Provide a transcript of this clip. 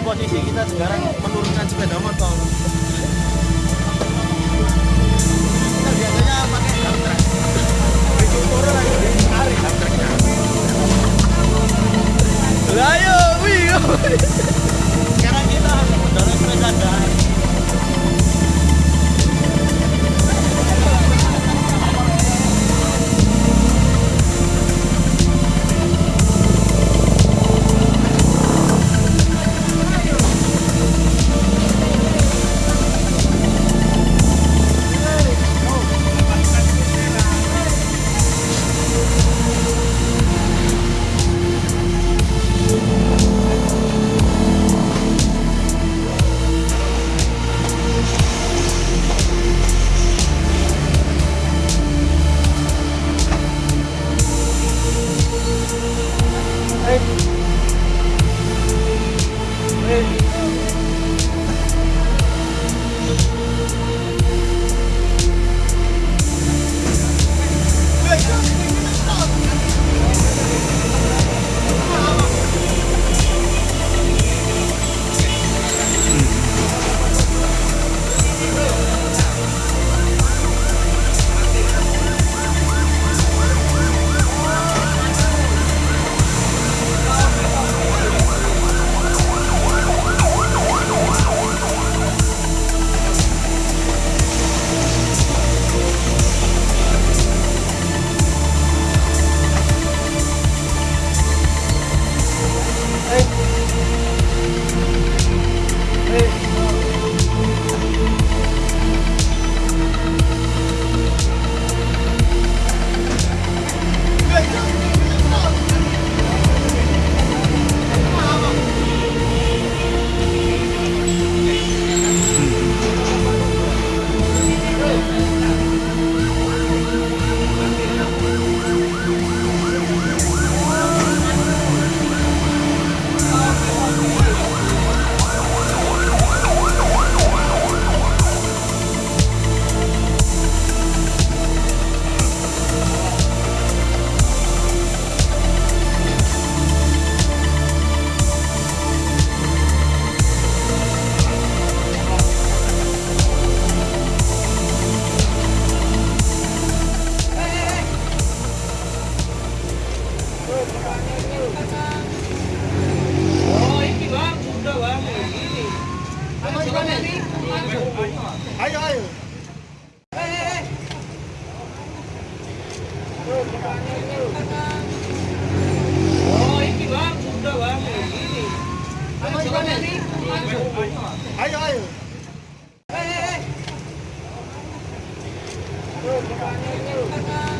dari posisi kita sekarang menurunkan sepeda motor kita biasanya pakai dump truck itu turun lagi ditarik dump trucknya ayo wih sekarang kita harus mendorong sepeda dan Amen. Thấy rồi. Đây đây đây. Ôi, kì bác, đâu ạ? Anh chụp anh đi. Thấy rồi. Đây đây đây.